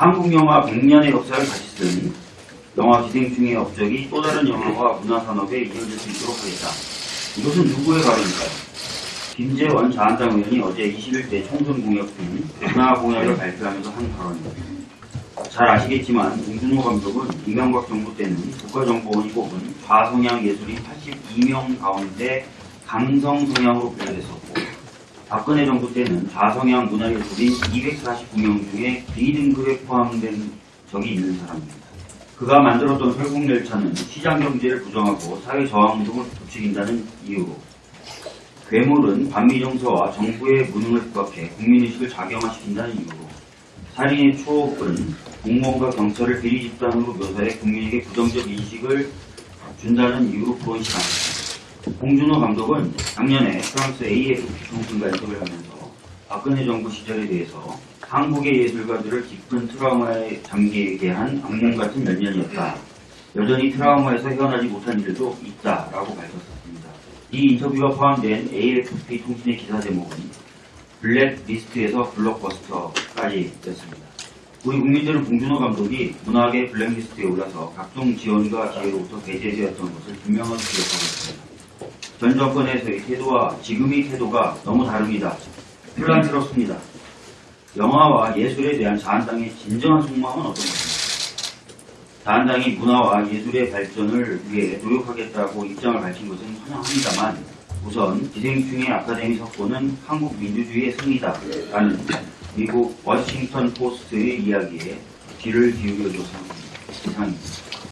한국 영화 100년의 역사를 같이 쓴 영화 기생충의 업적이 또 다른 영화와 문화산업에 이어질 수 있도록 하겠다. 이것은 누구의 발언일까요? 김재원 자한당 의원이 어제 21대 총선 공약 중 문화 공약을 발표하면서 한 발언입니다. 잘 아시겠지만 봉준호 감독은 이명박 정부 때는 국가정보원이 뽑은 좌성향 예술인 82명 가운데 강성 성향으로 분류됐었고 박근혜 정부 때는 좌성향 문화예술인 249명 중에 B등급에 포함된 적이 있는 사람입니다. 그가 만들었던 설국열차는 시장 경제를 부정하고 사회 저항운동을 부추긴다는 이유로 괴물은 반미정서와 정부의 무능을 부각해 국민의식을 작용화시킨다는 이유로 살인의 추억은 공무원과 경찰을 비리 집단으로 묘사해 국민에게 부정적 인식을 준다는 이유로 구원시 않았습니다. 봉준호 감독은 작년에 프랑스 AFP 총선과 인터뷰를 하면서 박근혜 정부 시절에 대해서 한국의 예술가들을 깊은 트라우마에 잠기게 한 악몽 같은 몇 년이었다. 여전히 트라우마에서 헤어나지 못한 일도 있다라고 밝혔습니다. 이 인터뷰가 포함된 AFP 통신의 기사 제목은 블랙리스트에서 블록버스터까지였습니다. 우리 국민들은 봉준호 감독이 문학의 블랙리스트에 올라서 각종 지원과 기회로부터 배제되었던 것을 분명하게 기억하고 있습니다. 전 정권에서의 태도와 지금의 태도가 너무 다릅니다. 혼란스럽습니다. 영화와 예술에 대한 자한당의 진정한 속마음은 어떤 것입니까? 자한당이 문화와 예술의 발전을 위해 노력하겠다고 입장을 밝힌 것은 환영합니다만 우선 기생충의 아카데미 석고는 한국 민주주의의 승리다 라는 미국 워싱턴 포스트의 이야기에 귀를 기울여줘서 이상입니다.